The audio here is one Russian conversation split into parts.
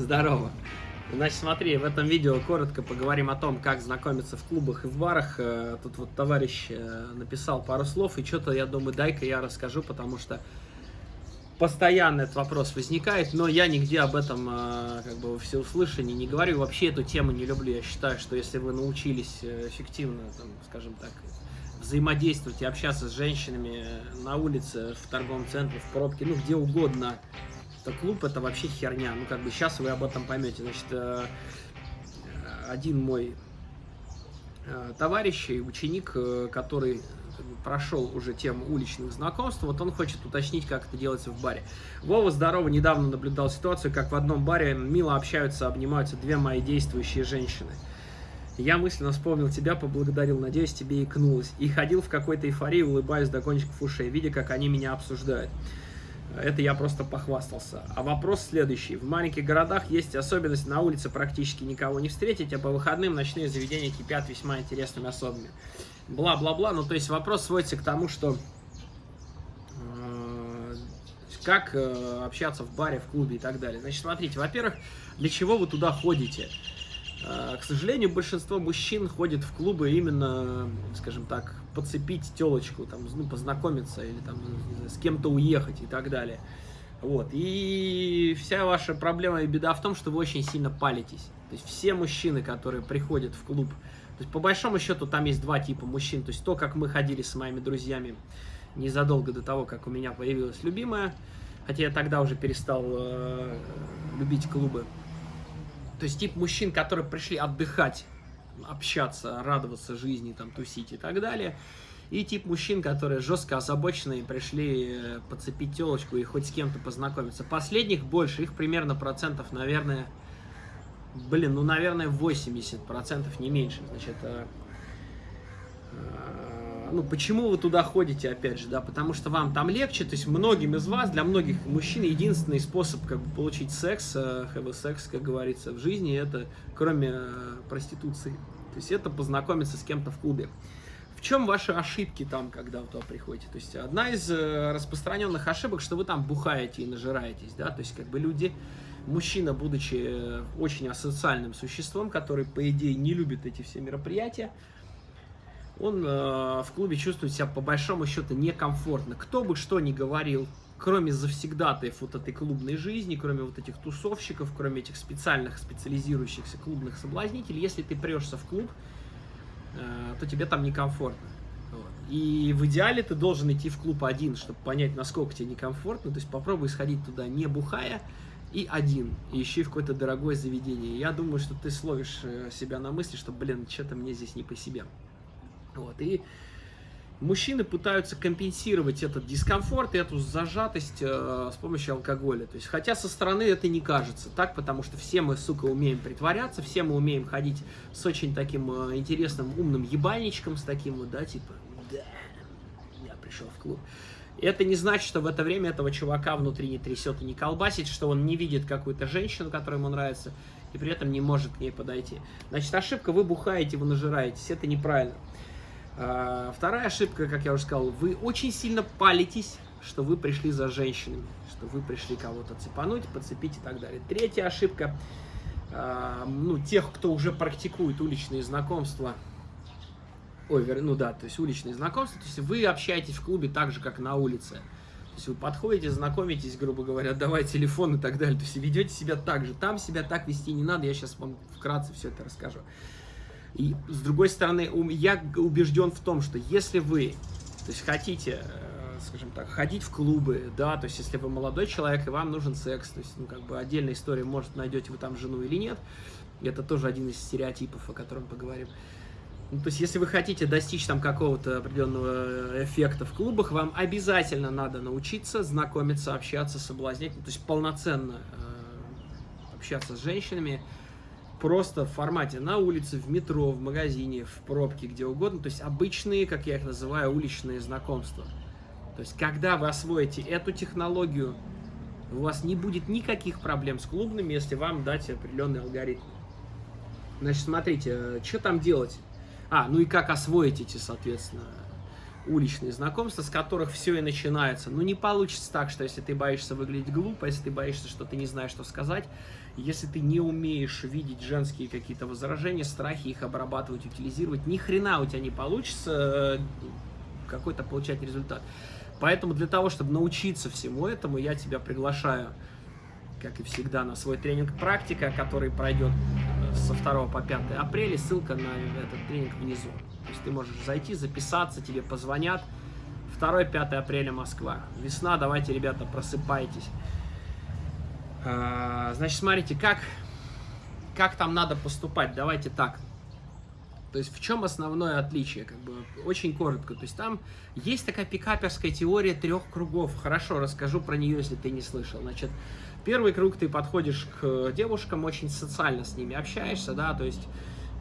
Здорово. Значит, смотри, в этом видео коротко поговорим о том, как знакомиться в клубах и в барах. Э, тут вот товарищ э, написал пару слов, и что-то, я думаю, дай-ка я расскажу, потому что постоянно этот вопрос возникает, но я нигде об этом э, как бы во всеуслышании не говорю. Вообще эту тему не люблю. Я считаю, что если вы научились эффективно, там, скажем так, взаимодействовать и общаться с женщинами на улице, в торговом центре, в пробке, ну, где угодно, то клуб это вообще херня. Ну, как бы сейчас вы об этом поймете. Значит, э, один мой э, товарищ и ученик, э, который прошел уже тему уличных знакомств, вот он хочет уточнить, как это делается в баре. Вова, здорово, недавно наблюдал ситуацию, как в одном баре мило общаются, обнимаются две мои действующие женщины. Я мысленно вспомнил тебя, поблагодарил, надеюсь, тебе икнулось. И ходил в какой-то эйфории, улыбаясь до кончиков ушей, видя, как они меня обсуждают. Это я просто похвастался. А вопрос следующий. В маленьких городах есть особенность, на улице практически никого не встретить, а по выходным ночные заведения кипят весьма интересными особами. Бла-бла-бла. Ну, то есть вопрос сводится к тому, что э, как э, общаться в баре, в клубе и так далее. Значит, смотрите, во-первых, для чего вы туда ходите? Э, к сожалению, большинство мужчин ходит в клубы именно, скажем так, подцепить телочку, там, ну, познакомиться или там с кем-то уехать и так далее. Вот. И вся ваша проблема и беда в том, что вы очень сильно палитесь. То есть все мужчины, которые приходят в клуб, то есть по большому счету там есть два типа мужчин. То есть то, как мы ходили с моими друзьями незадолго до того, как у меня появилась любимая, хотя я тогда уже перестал э, любить клубы. То есть тип мужчин, которые пришли отдыхать, общаться, радоваться жизни, там, тусить и так далее. И тип мужчин, которые жестко озабоченные, пришли э, подцепить телочку и хоть с кем-то познакомиться. Последних больше, их примерно процентов, наверное, блин, ну, наверное, 80 процентов, не меньше. Значит, э, ну, почему вы туда ходите, опять же, да, потому что вам там легче, то есть многим из вас, для многих мужчин, единственный способ, как бы, получить секс, uh, have секс, как говорится, в жизни, это, кроме uh, проституции, то есть это познакомиться с кем-то в клубе. В чем ваши ошибки там, когда вы туда приходите? То есть одна из uh, распространенных ошибок, что вы там бухаете и нажираетесь, да, то есть как бы люди, мужчина, будучи очень асоциальным существом, который, по идее, не любит эти все мероприятия, он э, в клубе чувствует себя по большому счету некомфортно. Кто бы что ни говорил, кроме завсегдатаев вот этой клубной жизни, кроме вот этих тусовщиков, кроме этих специальных, специализирующихся клубных соблазнителей, если ты прешься в клуб, э, то тебе там некомфортно. И в идеале ты должен идти в клуб один, чтобы понять, насколько тебе некомфортно. То есть попробуй сходить туда не бухая, и один, и ищи в какое-то дорогое заведение. Я думаю, что ты словишь э, себя на мысли, что, блин, что-то мне здесь не по себе. Вот, и мужчины пытаются компенсировать этот дискомфорт и эту зажатость э, с помощью алкоголя. То есть, хотя со стороны это не кажется так, потому что все мы, сука, умеем притворяться, все мы умеем ходить с очень таким э, интересным, умным ебальничком, с таким вот, да, типа, да, я пришел в клуб. Это не значит, что в это время этого чувака внутри не трясет и не колбасит, что он не видит какую-то женщину, которая ему нравится, и при этом не может к ней подойти. Значит, ошибка, вы бухаете, вы нажираетесь, это неправильно. А, вторая ошибка, как я уже сказал, вы очень сильно палитесь, что вы пришли за женщинами, что вы пришли кого-то цепануть, подцепить и так далее. Третья ошибка, а, ну, тех, кто уже практикует уличные знакомства, ой, ну да, то есть уличные знакомства, то есть вы общаетесь в клубе так же, как на улице. То есть вы подходите, знакомитесь, грубо говоря, давай телефон и так далее. То есть ведете себя так же. Там себя так вести не надо, я сейчас вам вкратце все это расскажу. И с другой стороны, я убежден в том, что если вы то есть, хотите, э, скажем так, ходить в клубы, да, то есть если вы молодой человек и вам нужен секс, то есть, ну, как бы отдельная история, может, найдете вы там жену или нет, это тоже один из стереотипов, о котором поговорим. Ну, то есть, если вы хотите достичь там какого-то определенного эффекта в клубах, вам обязательно надо научиться знакомиться, общаться, соблазнять, ну, то есть полноценно э, общаться с женщинами, просто в формате на улице, в метро, в магазине, в пробке, где угодно. То есть обычные, как я их называю, уличные знакомства. То есть когда вы освоите эту технологию, у вас не будет никаких проблем с клубными, если вам дать определенный алгоритм. Значит, смотрите, что там делать? А, ну и как освоить эти, соответственно, уличные знакомства, с которых все и начинается. Ну, не получится так, что если ты боишься выглядеть глупо, если ты боишься, что ты не знаешь, что сказать, если ты не умеешь видеть женские какие-то возражения, страхи, их обрабатывать, утилизировать, ни хрена у тебя не получится э, какой-то получать результат. Поэтому для того, чтобы научиться всему этому, я тебя приглашаю, как и всегда, на свой тренинг «Практика», который пройдет э, со 2 по 5 апреля. Ссылка на этот тренинг внизу. То есть ты можешь зайти, записаться, тебе позвонят. 2-5 апреля Москва. Весна, давайте, ребята, просыпайтесь. А, значит, смотрите, как, как там надо поступать. Давайте так. То есть в чем основное отличие? Как бы очень коротко. То есть там есть такая пикаперская теория трех кругов. Хорошо, расскажу про нее, если ты не слышал. Значит, первый круг ты подходишь к девушкам, очень социально с ними общаешься, да, то есть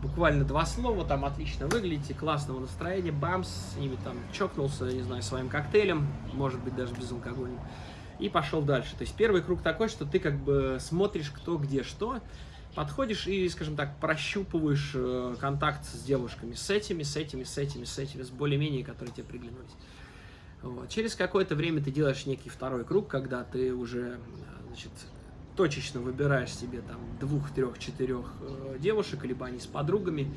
буквально два слова, там отлично выглядите, классного настроения, бамс, с ними там чокнулся, не знаю, своим коктейлем, может быть даже безалкогольным, и пошел дальше. То есть первый круг такой, что ты как бы смотришь кто где что, подходишь и, скажем так, прощупываешь э, контакт с девушками, с этими, с этими, с этими, с этими, с более-менее, которые тебе приглянулись. Вот. Через какое-то время ты делаешь некий второй круг, когда ты уже, значит, точечно выбираешь себе там двух, трех, четырех э, девушек, либо они с подругами,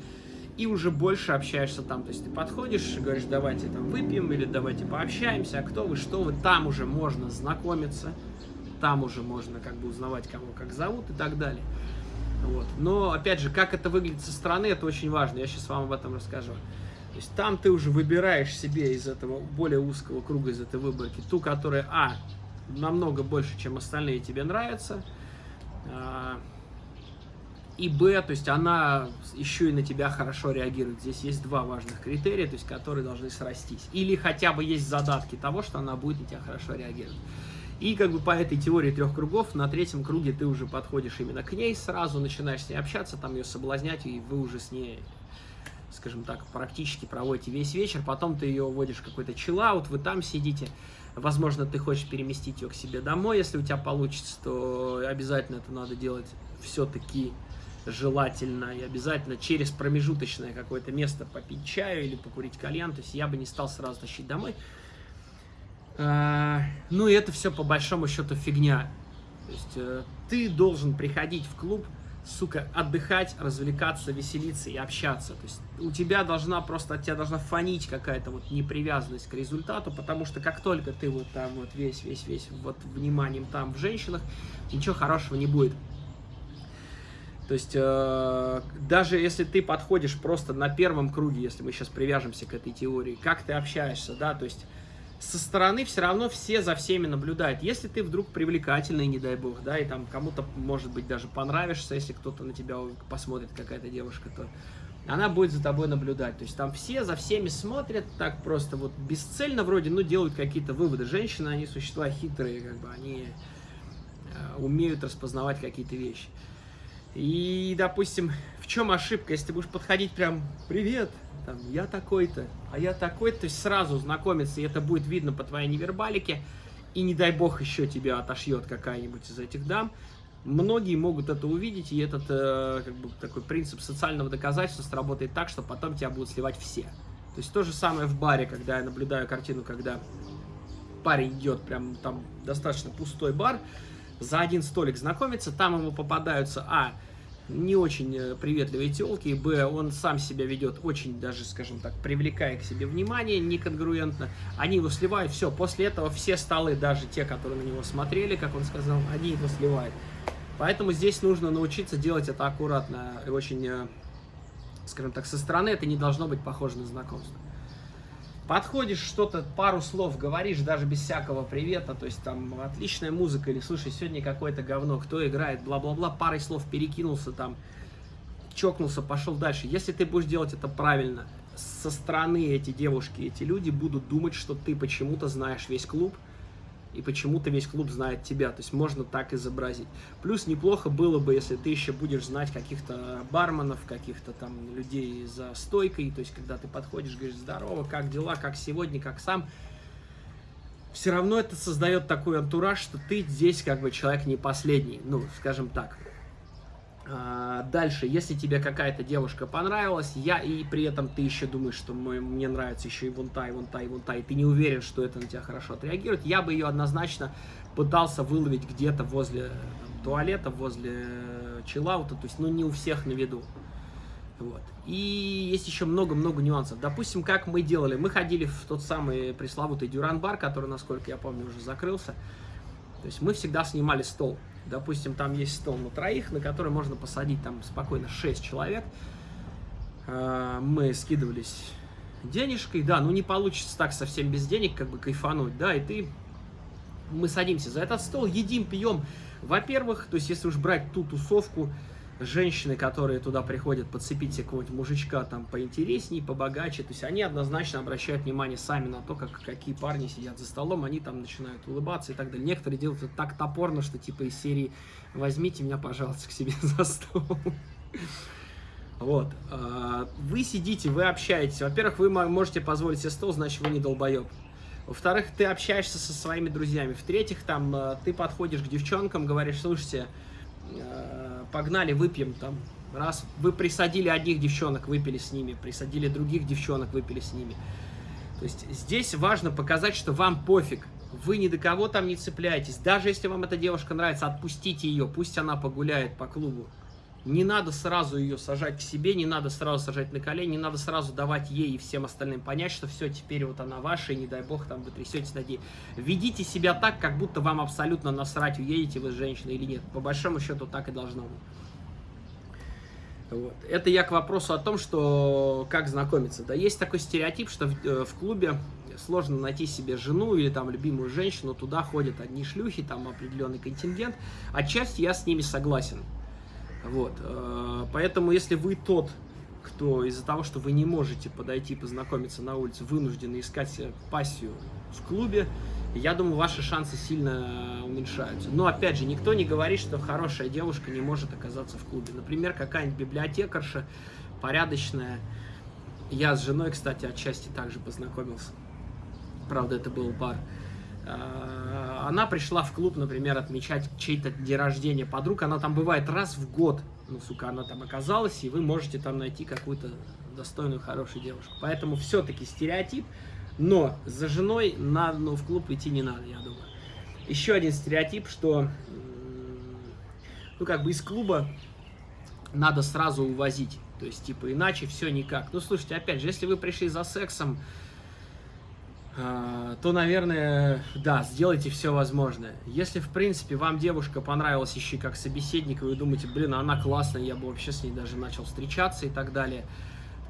и уже больше общаешься там. То есть ты подходишь, говоришь, давайте там выпьем, или давайте пообщаемся, а кто вы, что вы, там уже можно знакомиться, там уже можно как бы узнавать, кого как зовут и так далее. Вот. Но, опять же, как это выглядит со стороны, это очень важно, я сейчас вам об этом расскажу. То есть там ты уже выбираешь себе из этого более узкого круга, из этой выборки, ту, которая, а, намного больше, чем остальные тебе нравится, а, и Б, то есть она еще и на тебя хорошо реагирует. Здесь есть два важных критерия, то есть которые должны срастись. Или хотя бы есть задатки того, что она будет на тебя хорошо реагировать. И как бы по этой теории трех кругов, на третьем круге ты уже подходишь именно к ней, сразу начинаешь с ней общаться, там ее соблазнять, и вы уже с ней, скажем так, практически проводите весь вечер. Потом ты ее вводишь в какой-то чиллаут, вы там сидите. Возможно, ты хочешь переместить ее к себе домой, если у тебя получится, то обязательно это надо делать все-таки желательно и обязательно через промежуточное какое-то место попить чаю или покурить кальян. То есть я бы не стал сразу тащить домой. А, ну и это все по большому счету фигня. То есть э, ты должен приходить в клуб, сука, отдыхать, развлекаться, веселиться и общаться. То есть у тебя должна просто, от тебя должна фонить какая-то вот непривязанность к результату, потому что как только ты вот там вот весь, весь, весь вот вниманием там в женщинах, ничего хорошего не будет. То есть, э, даже если ты подходишь просто на первом круге, если мы сейчас привяжемся к этой теории, как ты общаешься, да, то есть со стороны все равно все за всеми наблюдают. Если ты вдруг привлекательный, не дай бог, да, и там кому-то, может быть, даже понравишься, если кто-то на тебя посмотрит, какая-то девушка, то она будет за тобой наблюдать. То есть там все за всеми смотрят, так просто вот бесцельно вроде, ну, делают какие-то выводы. Женщины, они существа хитрые, как бы, они э, умеют распознавать какие-то вещи. И, допустим, в чем ошибка, если ты будешь подходить прям, привет, там, я такой-то, а я такой-то, то есть сразу знакомиться, и это будет видно по твоей невербалике, и не дай бог еще тебя отошьет какая-нибудь из этих дам, многие могут это увидеть, и этот э, как бы такой принцип социального доказательства сработает так, что потом тебя будут сливать все. То есть то же самое в баре, когда я наблюдаю картину, когда парень идет, прям там достаточно пустой бар, за один столик знакомится, там ему попадаются, а, не очень э, приветливые телки, б, он сам себя ведет очень даже, скажем так, привлекая к себе внимание, неконгруентно, они его сливают, все, после этого все столы, даже те, которые на него смотрели, как он сказал, они его сливают. Поэтому здесь нужно научиться делать это аккуратно и очень, э, скажем так, со стороны. Это не должно быть похоже на знакомство подходишь, что-то, пару слов говоришь, даже без всякого привета, то есть там отличная музыка, или слушай, сегодня какое-то говно, кто играет, бла-бла-бла, парой слов перекинулся там, чокнулся, пошел дальше. Если ты будешь делать это правильно, со стороны эти девушки, эти люди будут думать, что ты почему-то знаешь весь клуб, и почему-то весь клуб знает тебя. То есть можно так изобразить. Плюс неплохо было бы, если ты еще будешь знать каких-то барменов, каких-то там людей за стойкой. То есть когда ты подходишь, говоришь, здорово, как дела, как сегодня, как сам. Все равно это создает такой антураж, что ты здесь как бы человек не последний. Ну, скажем так. А, дальше, если тебе какая-то девушка понравилась, я и при этом ты еще думаешь, что мне нравится еще и вон та, и вон та, и вон та, и ты не уверен, что это на тебя хорошо отреагирует, я бы ее однозначно пытался выловить где-то возле там, туалета, возле чиллаута, то есть, ну, не у всех на виду. Вот. И есть еще много-много нюансов. Допустим, как мы делали, мы ходили в тот самый пресловутый дюран-бар, который, насколько я помню, уже закрылся. То есть мы всегда снимали стол. Допустим, там есть стол на троих, на который можно посадить там спокойно 6 человек. А, мы скидывались денежкой, да, ну не получится так совсем без денег, как бы кайфануть, да, и ты... Мы садимся за этот стол, едим, пьем. Во-первых, то есть если уж брать ту тусовку, женщины, которые туда приходят подцепить себе какого-нибудь мужичка там поинтереснее, побогаче, то есть они однозначно обращают внимание сами на то, как, какие парни сидят за столом, они там начинают улыбаться и так далее. Некоторые делают это так топорно, что типа из серии «возьмите меня, пожалуйста, к себе за стол». Вот. А, вы сидите, вы общаетесь. Во-первых, вы можете позволить себе стол, значит, вы не долбоеб. Во-вторых, ты общаешься со своими друзьями. В-третьих, там, э, ты подходишь к девчонкам, говоришь, слушайте, э, погнали, выпьем там. Раз вы присадили одних девчонок, выпили с ними, присадили других девчонок, выпили с ними. То есть здесь важно показать, что вам пофиг. Вы ни до кого там не цепляетесь. Даже если вам эта девушка нравится, отпустите ее, пусть она погуляет по клубу. Не надо сразу ее сажать к себе, не надо сразу сажать на колени, не надо сразу давать ей и всем остальным понять, что все, теперь вот она ваша, и не дай бог там вы трясетесь над ней. Ведите себя так, как будто вам абсолютно насрать, уедете вы с женщиной или нет. По большому счету так и должно быть. Вот. Это я к вопросу о том, что как знакомиться. Да, есть такой стереотип, что в, э, в клубе сложно найти себе жену или там любимую женщину, туда ходят одни шлюхи, там определенный контингент. Отчасти я с ними согласен. Вот, э, поэтому если вы тот, кто из-за того, что вы не можете подойти познакомиться на улице, вынуждены искать пассию в клубе, я думаю, ваши шансы сильно уменьшаются. Но, опять же, никто не говорит, что хорошая девушка не может оказаться в клубе. Например, какая-нибудь библиотекарша, порядочная. Я с женой, кстати, отчасти также познакомился. Правда, это был бар. Она пришла в клуб, например, отмечать чей-то день рождения подруг, она там бывает раз в год, ну, сука, она там оказалась, и вы можете там найти какую-то достойную, хорошую девушку. Поэтому все-таки стереотип, но за женой на, ну, в клуб идти не надо, я думаю. Еще один стереотип, что, ну, как бы из клуба надо сразу увозить, то есть, типа, иначе все никак. Ну, слушайте, опять же, если вы пришли за сексом, то, наверное, да, сделайте все возможное. Если, в принципе, вам девушка понравилась еще как собеседник, и вы думаете, блин, она классная, я бы вообще с ней даже начал встречаться и так далее,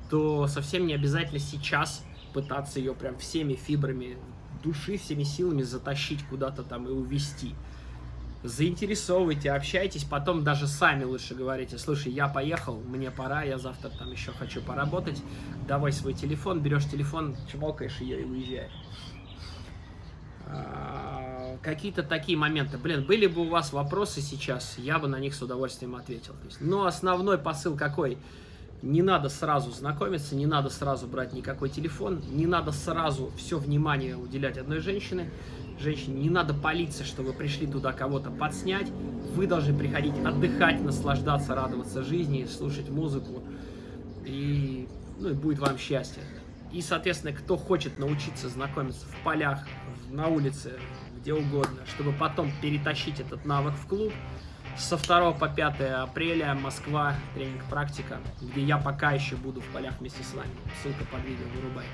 то совсем не обязательно сейчас пытаться ее прям всеми фибрами души, всеми силами затащить куда-то там и увести заинтересовывайте, общайтесь, потом даже сами лучше говорите, слушай, я поехал, мне пора, я завтра там еще хочу поработать, давай свой телефон, берешь телефон, чмокаешь ее и уезжаешь. А, какие-то такие моменты. Блин, были бы у вас вопросы сейчас, я бы на них с удовольствием ответил. Но основной посыл какой? Не надо сразу знакомиться, не надо сразу брать никакой телефон, не надо сразу все внимание уделять одной женщине женщине не надо палиться, что вы пришли туда кого-то подснять. Вы должны приходить отдыхать, наслаждаться, радоваться жизни, слушать музыку. И, ну, и будет вам счастье. И, соответственно, кто хочет научиться знакомиться в полях, на улице, где угодно, чтобы потом перетащить этот навык в клуб, со 2 по 5 апреля Москва, тренинг практика, где я пока еще буду в полях вместе с вами. Ссылка под видео, вырубай.